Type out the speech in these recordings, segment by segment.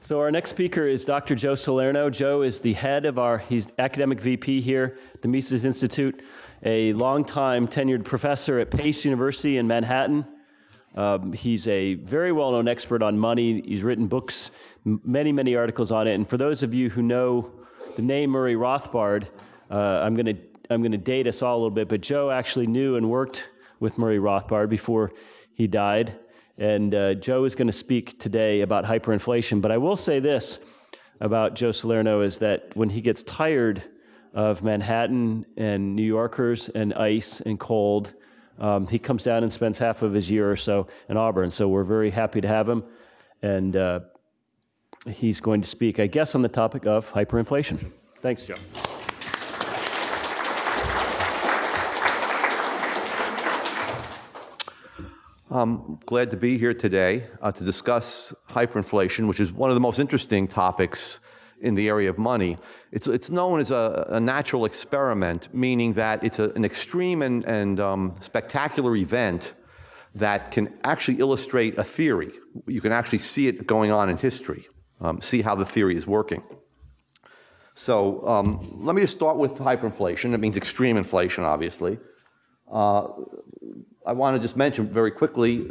So our next speaker is Dr. Joe Salerno. Joe is the head of our, he's academic VP here at the Mises Institute, a longtime tenured professor at Pace University in Manhattan. Um, he's a very well-known expert on money. He's written books, many, many articles on it. And for those of you who know the name Murray Rothbard, uh, I'm going to I'm going to date us all a little bit, but Joe actually knew and worked with Murray Rothbard before he died. And uh, Joe is going to speak today about hyperinflation. But I will say this about Joe Salerno is that when he gets tired of Manhattan and New Yorkers and ice and cold, um, he comes down and spends half of his year or so in Auburn. So we're very happy to have him. And uh, he's going to speak, I guess, on the topic of hyperinflation. Thanks, Joe. I'm glad to be here today uh, to discuss hyperinflation, which is one of the most interesting topics in the area of money. It's, it's known as a, a natural experiment, meaning that it's a, an extreme and, and um, spectacular event that can actually illustrate a theory. You can actually see it going on in history, um, see how the theory is working. So um, let me just start with hyperinflation. It means extreme inflation, obviously. Uh, I want to just mention very quickly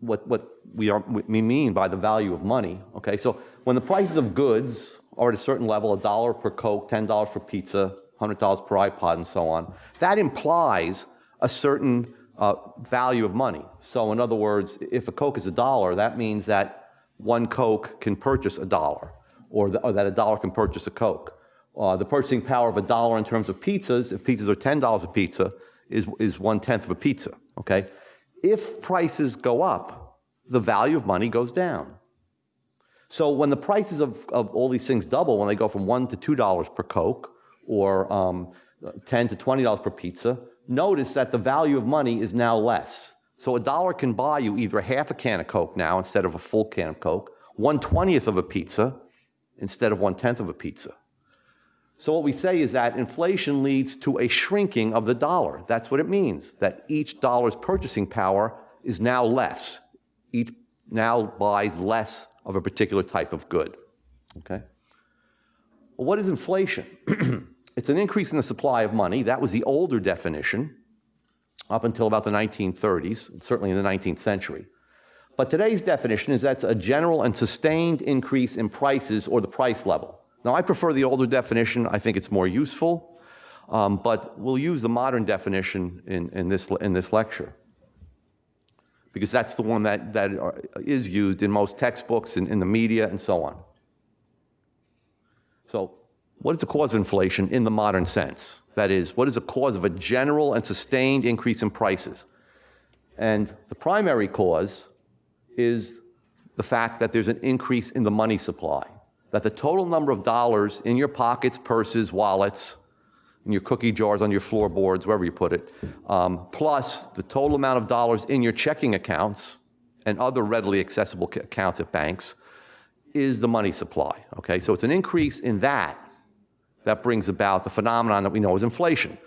what, what we, are, we mean by the value of money. Okay, so when the prices of goods are at a certain level, a dollar per Coke, $10 for pizza, $100 per iPod, and so on, that implies a certain uh, value of money. So in other words, if a Coke is a dollar, that means that one Coke can purchase a dollar, or, the, or that a dollar can purchase a Coke. Uh, the purchasing power of a dollar in terms of pizzas, if pizzas are $10 a pizza, is, is one-tenth of a pizza okay? If prices go up, the value of money goes down. So when the prices of, of all these things double, when they go from one to two dollars per Coke, or um, 10 to $20 per pizza, notice that the value of money is now less. So a dollar can buy you either half a can of Coke now instead of a full can of Coke, one twentieth of a pizza instead of one tenth of a pizza. So what we say is that inflation leads to a shrinking of the dollar. That's what it means, that each dollar's purchasing power is now less. Each now buys less of a particular type of good. Okay? Well, what is inflation? it's an increase in the supply of money. That was the older definition up until about the 1930s, certainly in the 19th century. But today's definition is that's a general and sustained increase in prices or the price level. Now, I prefer the older definition. I think it's more useful, um, but we'll use the modern definition in, in, this, in this lecture because that's the one that, that is used in most textbooks, and in the media, and so on. So what is the cause of inflation in the modern sense? That is, what is the cause of a general and sustained increase in prices? And the primary cause is the fact that there's an increase in the money supply that the total number of dollars in your pockets, purses, wallets, in your cookie jars, on your floorboards, wherever you put it, um, plus the total amount of dollars in your checking accounts and other readily accessible accounts at banks is the money supply. Okay, so it's an increase in that that brings about the phenomenon that we know as inflation.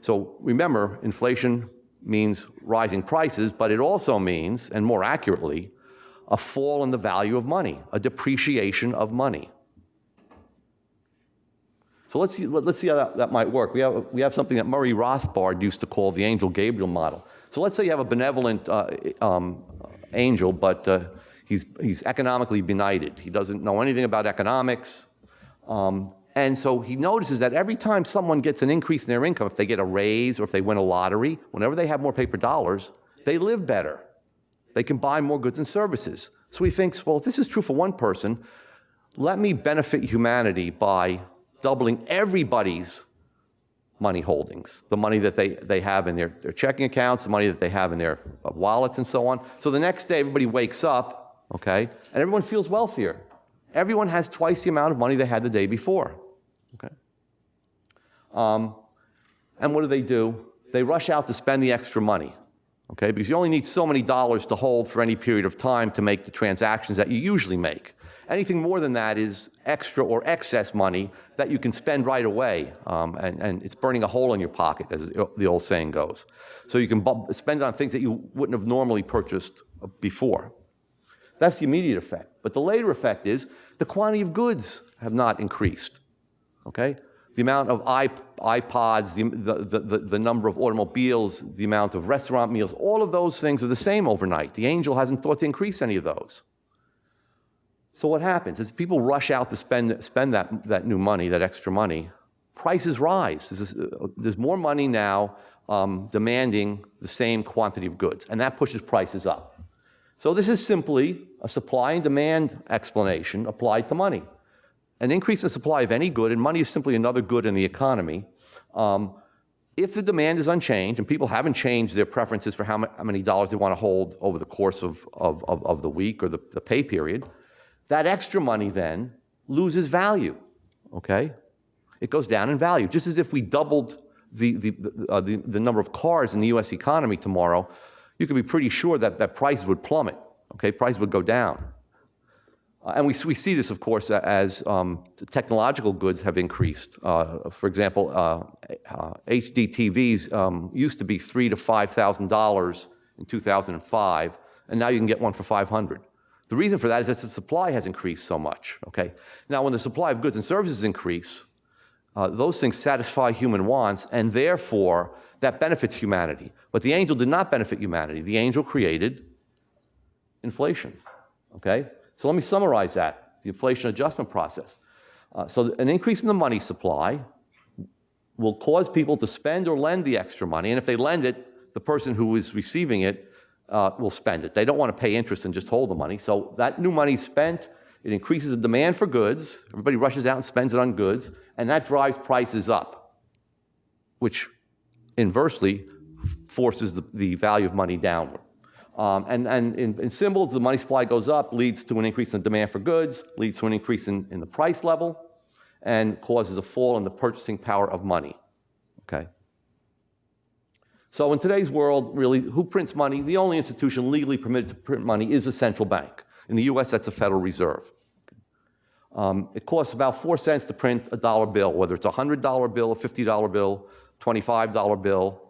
So remember, inflation means rising prices, but it also means, and more accurately, a fall in the value of money, a depreciation of money. So let's see, let's see how that, that might work. We have, we have something that Murray Rothbard used to call the angel Gabriel model. So let's say you have a benevolent uh, um, angel, but uh, he's, he's economically benighted. He doesn't know anything about economics. Um, and so he notices that every time someone gets an increase in their income, if they get a raise or if they win a lottery, whenever they have more paper dollars, they live better. They can buy more goods and services. So he thinks, well, if this is true for one person, let me benefit humanity by doubling everybody's money holdings, the money that they, they have in their, their checking accounts, the money that they have in their uh, wallets and so on. So the next day, everybody wakes up, okay, and everyone feels wealthier. Everyone has twice the amount of money they had the day before, okay? Um, and what do they do? They rush out to spend the extra money okay? Because you only need so many dollars to hold for any period of time to make the transactions that you usually make. Anything more than that is extra or excess money that you can spend right away, um, and, and, it's burning a hole in your pocket, as the old saying goes. So you can spend on things that you wouldn't have normally purchased before. That's the immediate effect. But the later effect is the quantity of goods have not increased. Okay? The amount of iPods, the, the, the, the number of automobiles, the amount of restaurant meals, all of those things are the same overnight. The angel hasn't thought to increase any of those. So what happens is people rush out to spend, spend that, that new money, that extra money. Prices rise. There's, uh, there's more money now um, demanding the same quantity of goods, and that pushes prices up. So this is simply a supply and demand explanation applied to money. An increase in supply of any good, and money is simply another good in the economy. Um, if the demand is unchanged and people haven't changed their preferences for how, ma- how many dollars they want to hold over the course of, of, of, of the week or the, the pay period, that extra money then loses value, okay? It goes down in value, just as if we doubled the, the, uh, the, the number of cars in the US economy tomorrow, you could be pretty sure that, that prices would plummet, okay? Prices would go down. Uh, and we, we see this, of course, as um, technological goods have increased. Uh, for example, uh, uh, HD TVs um, used to be three to five thousand dollars in 2005, and now you can get one for 500. The reason for that is that the supply has increased so much. Okay. Now, when the supply of goods and services increase, uh, those things satisfy human wants, and therefore that benefits humanity. But the angel did not benefit humanity. The angel created inflation. Okay? So let me summarize that the inflation adjustment process. Uh, so, an increase in the money supply will cause people to spend or lend the extra money, and if they lend it, the person who is receiving it uh, will spend it. They don't want to pay interest and just hold the money. So, that new money spent, it increases the demand for goods. Everybody rushes out and spends it on goods, and that drives prices up, which inversely forces the, the value of money downward. Um, and and in, in, symbols, the money supply goes up, leads to an increase in demand for goods, leads to an increase in, in the price level, and causes a fall in the purchasing power of money. Okay? So in today's world, really, who prints money? The only institution legally permitted to print money is a central bank. In the US, that's the Federal Reserve. Um, it costs about four cents to print a dollar bill, whether it's a $100 bill, a $50 bill, $25 bill,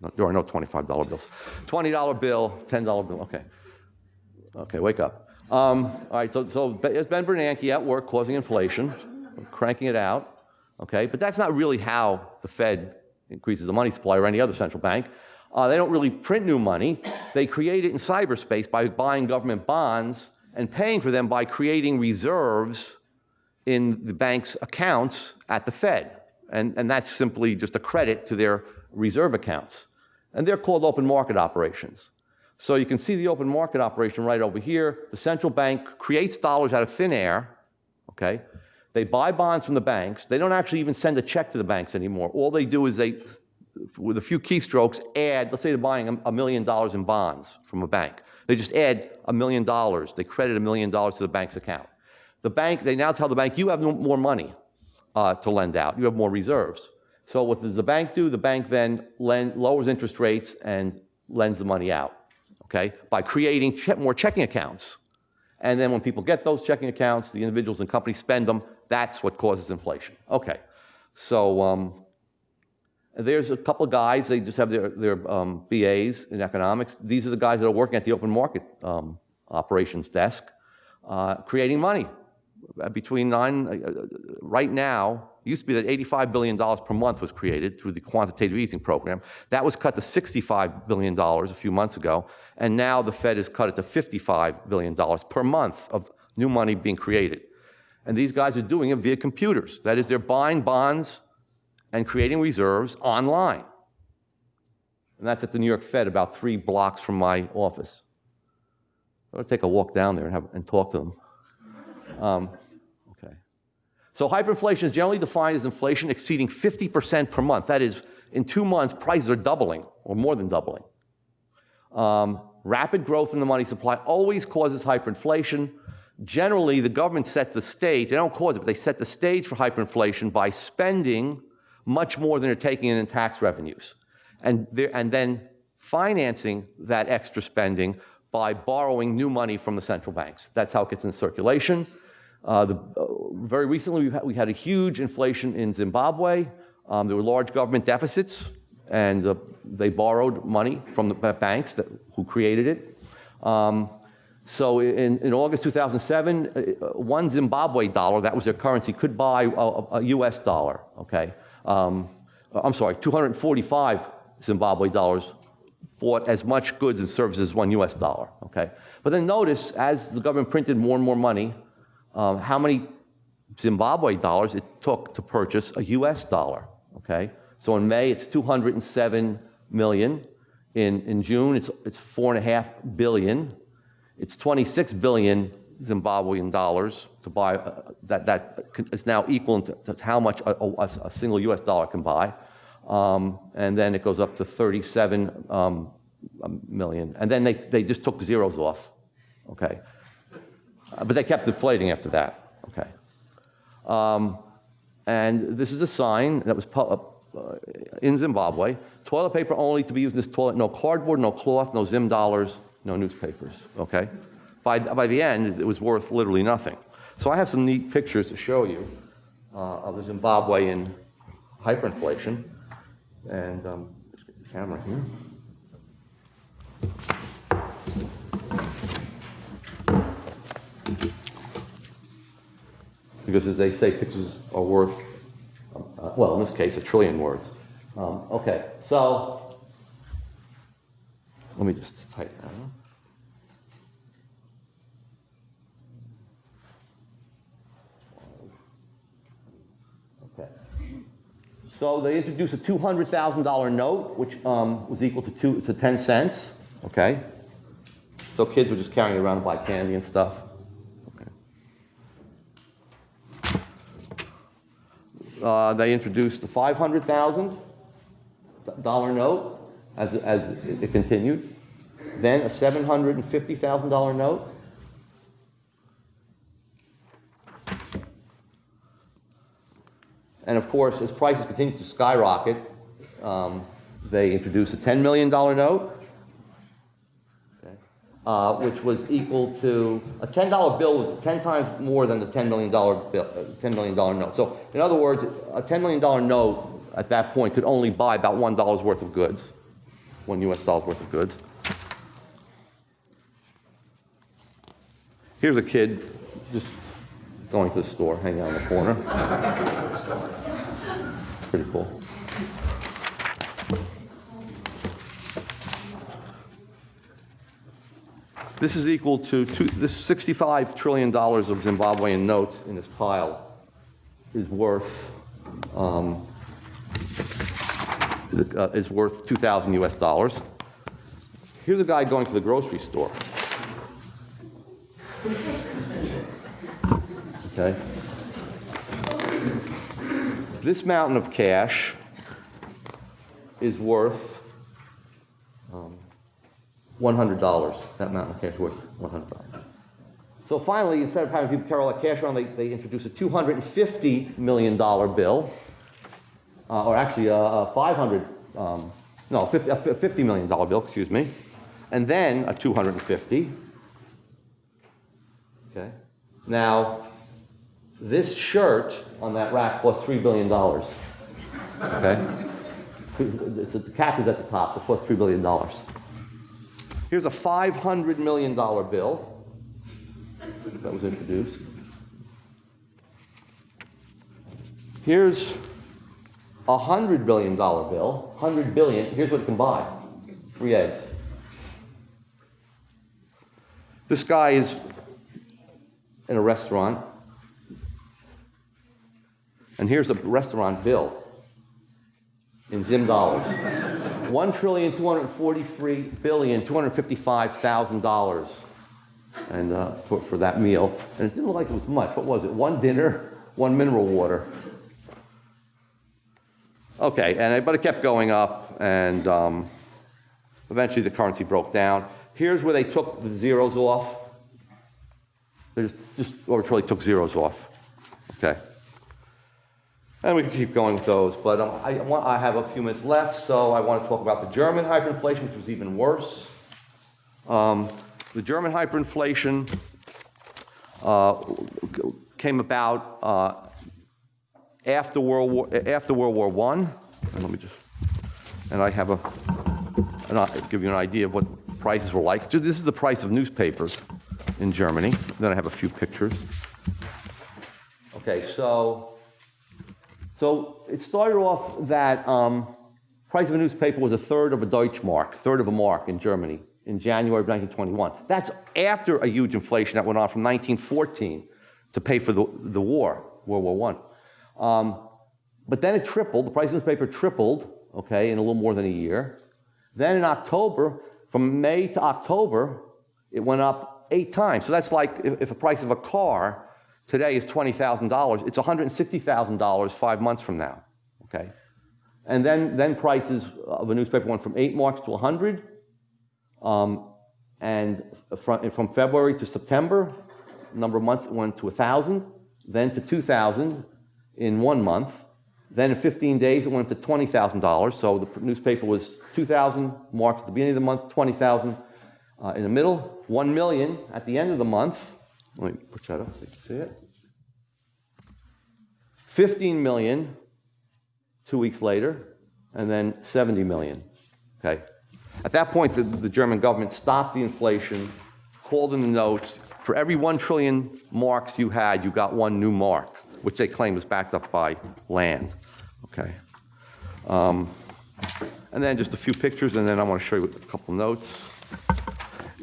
no, there are no $25 bills. $20 bill, $10 bill, okay. Okay, wake up. Um, all right, so, so there's Ben Bernanke at work causing inflation, cranking it out, okay? But that's not really how the Fed increases the money supply or any other central bank. Uh, they don't really print new money. They create it in cyberspace by buying government bonds and paying for them by creating reserves in the bank's accounts at the Fed. And, and that's simply just a credit to their reserve accounts. And they're called open market operations. So you can see the open market operation right over here. The central bank creates dollars out of thin air, okay? They buy bonds from the banks. They don't actually even send a check to the banks anymore. All they do is they, with a few keystrokes, add, let's say they're buying a million dollars in bonds from a bank. They just add a million dollars. They credit a million dollars to the bank's account. The bank, they now tell the bank, you have more money uh, to lend out. You have more reserves. So what does the bank do? The bank then lend, lowers interest rates and lends the money out, okay, by creating che more checking accounts. And then when people get those checking accounts, the individuals and companies spend them. That's what causes inflation. Okay, so um, there's a couple of guys. They just have their, their um, BAs in economics. These are the guys that are working at the open market um, operations desk, uh, creating money between nine, uh, uh, right now, it used to be that $85 billion per month was created through the quantitative easing program. That was cut to $65 billion a few months ago, and now the Fed has cut it to $55 billion per month of new money being created. And these guys are doing it via computers. That is, they're buying bonds and creating reserves online. And that's at the New York Fed, about three blocks from my office. I'll take a walk down there and, have, and talk to them. Um. So hyperinflation is generally defined as inflation exceeding 50% per month. That is, in two months, prices are doubling or more than doubling. Um, rapid growth in the money supply always causes hyperinflation. Generally, the government sets the stage, they don't cause it, but they set the stage for hyperinflation by spending much more than they're taking in in tax revenues. And, and then financing that extra spending by borrowing new money from the central banks. That's how it gets in circulation. Uh, the, uh, very recently, had, we had a huge inflation in Zimbabwe. Um, there were large government deficits, and uh, they borrowed money from the banks that, who created it. Um, So in, in August 2007, uh, one Zimbabwe dollar, that was their currency, could buy a, a- a US dollar, okay? Um, I'm sorry, 245 Zimbabwe dollars bought as much goods and services as one US dollar, okay? But then notice, as the government printed more and more money, um, how many Zimbabwe dollars it took to purchase a US dollar, okay? So in May, it's 207 million. In, in June, it's, it's four and a half billion. It's 26 billion Zimbabwean dollars to buy, uh, that, that is now equal to, to how much a, a, a single US dollar can buy. Um, and then it goes up to 37 um, million. And then they, they just took zeros off, okay? Uh, But they kept inflating after that, okay? Um, And this is a sign that was uh, in Zimbabwe, toilet paper only to be used in this toilet, no cardboard, no cloth, no Zim dollars, no newspapers, okay? By, by the end, it was worth literally nothing. So I have some neat pictures to show you uh, of the Zimbabwean hyperinflation. And um, let's get the camera here. Because as they say, pictures are worth, uh, well, in this case, a trillion words. Um, okay, so let me just type that up. Okay. So they introduced a $200,000 note, which um, was equal to, two, to 10 cents. Okay. So kids were just carrying around to buy candy and stuff. Okay. Uh, they introduced the $500,000 note as, as it continued. Then a $750,000 note. And of course, as prices continued to skyrocket, um, they introduced a $10 million note, uh, which was equal to, a $10 bill was 10 times more than the $10 million bill, uh, $10 million note. So in other words, a $10 million note at that point could only buy about $1 worth of goods, one US dollar's worth of goods. Here's a kid just going to the store, hanging out in the corner. Pretty cool. This is equal to, two, this $65 trillion of Zimbabwean notes in this pile is worth, um, uh, is worth 2,000 US dollars. Here's a guy going to the grocery store. Okay? This mountain of cash is worth $100. That amount of cash worth $100. So finally, instead of having people carry all that cash around, they, they introduced a $250 million bill, uh, or actually a, a 500, um, no, a $50 million bill, excuse me, and then a 250. Okay. Now, this shirt on that rack was $3 billion. Okay? The cap is at the top, so cost $3 billion. Here's a $500 million bill that was introduced. Here's a $100 billion bill, 100 billion, here's what it can buy, three eggs. This guy is in a restaurant, and here's a restaurant bill in Zim dollars. One trillion two hundred forty-three billion two hundred fifty-five thousand dollars, and uh, for, for that meal. And it didn't look like it was much. What was it? One dinner, one mineral water. Okay, and it, but it kept going up, and um, eventually the currency broke down. Here's where they took the zeros off. They just, just arbitrarily took zeros off. Okay. And we can keep going with those, but um, I, want, I have a few minutes left, so I want to talk about the German hyperinflation, which was even worse. Um, the German hyperinflation uh, came about uh, after World War after World War One. And let me just, and I have a, and I'll give you an idea of what prices were like. This is the price of newspapers in Germany. Then I have a few pictures. Okay, so, so it started off that um, price of a newspaper was a third of a Deutschmark, third of a mark in Germany in January of 1921. That's after a huge inflation that went on from 1914 to pay for the, the war, World War I. Um, but then it tripled, the price of the newspaper tripled, okay, in a little more than a year. Then in October, from May to October, it went up eight times. So that's like if, if the price of a car today is $20,000, it's $160,000 five months from now, okay? And then, then prices of a newspaper went from eight marks to 100. Um, and from, from February to September, number of months went to 1,000, then to 2,000 in one month. Then in 15 days it went to $20,000. So the newspaper was 2,000 marks at the beginning of the month, 20,000 uh, in the middle, 1 million at the end of the month. Let me put that up so you can see it. 15 million two weeks later, and then 70 million. Okay. At that point, the, the German government stopped the inflation, called in the notes. For every one trillion marks you had, you got one new mark, which they claim was backed up by land. Okay. Um, and then just a few pictures, and then I want to show you a couple notes.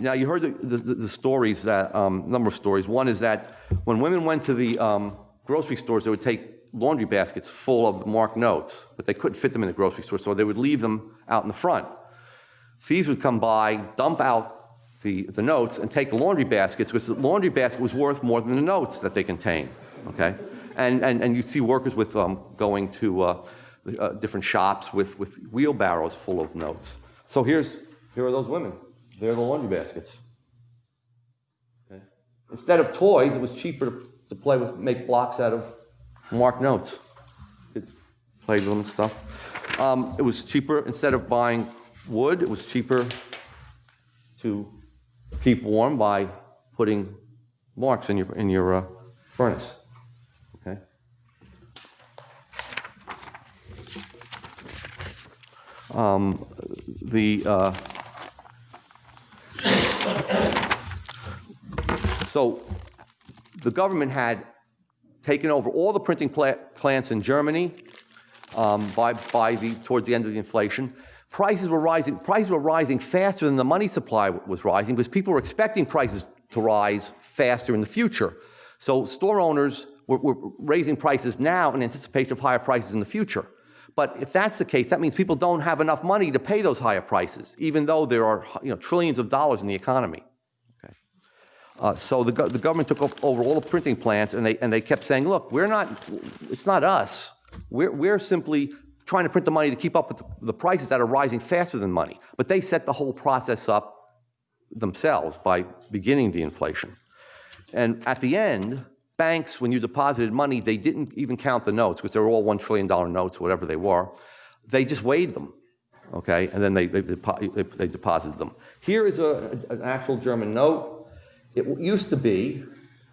Now, you heard the, the, the stories that, um, number of stories. One is that when women went to the um, grocery stores, they would take laundry baskets full of marked notes, but they couldn't fit them in the grocery store, so they would leave them out in the front. Thieves would come by, dump out the, the notes, and take the laundry baskets because the laundry basket was worth more than the notes that they contained, okay? And, and, and you'd see workers with um, going to uh, uh, different shops with, with wheelbarrows full of notes. So here's, here are those women. They're the laundry baskets. Okay? Instead of toys, it was cheaper to, to play with, make blocks out of marked notes. Kids played with them and stuff. Um, it was cheaper, instead of buying wood, it was cheaper to keep warm by putting marks in your, in your uh, furnace. Okay? Um, the, uh, so the government had taken over all the printing pla plants in Germany um, by, by the, towards the end of the inflation. Prices were rising, prices were rising faster than the money supply was rising because people were expecting prices to rise faster in the future. So store owners were, were raising prices now in anticipation of higher prices in the future. But if that's the case, that means people don't have enough money to pay those higher prices, even though there are you know, trillions of dollars in the economy. Okay. Uh, so the, go the government took over all the printing plants, and they, and they kept saying, look, we're not, it's not us. We're, we're simply trying to print the money to keep up with the, the prices that are rising faster than money. But they set the whole process up themselves by beginning the inflation. And at the end, banks, when you deposited money, they didn't even count the notes because they were all $1 trillion notes, whatever they were. They just weighed them, okay? And then they, they, they, they deposited them. Here is a, an actual German note. It used to be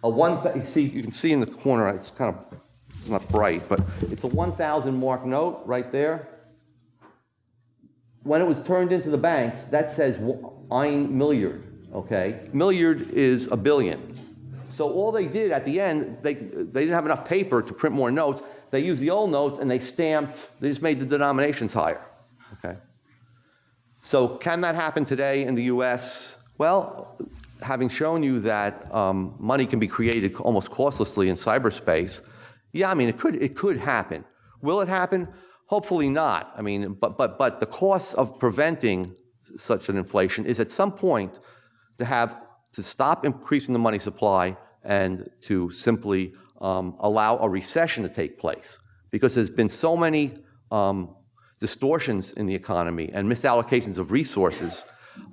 a one, you see, you can see in the corner, it's kind of it's not bright, but it's a 1,000 mark note right there. When it was turned into the banks, that says ein Milliard, okay? Milliard is a billion. So all they did at the end, they, they didn't have enough paper to print more notes. They used the old notes and they stamped, they just made the denominations higher, okay? So can that happen today in the US? Well, having shown you that um, money can be created almost costlessly in cyberspace, yeah, I mean, it could, it could happen. Will it happen? Hopefully not. I mean, but, but, but the cost of preventing such an inflation is at some point to have to stop increasing the money supply and to simply um, allow a recession to take place. Because there's been so many um, distortions in the economy and misallocations of resources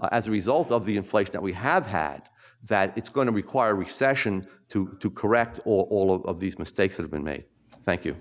uh, as a result of the inflation that we have had that it's going to require a recession to, to correct all, all of, of these mistakes that have been made. Thank you.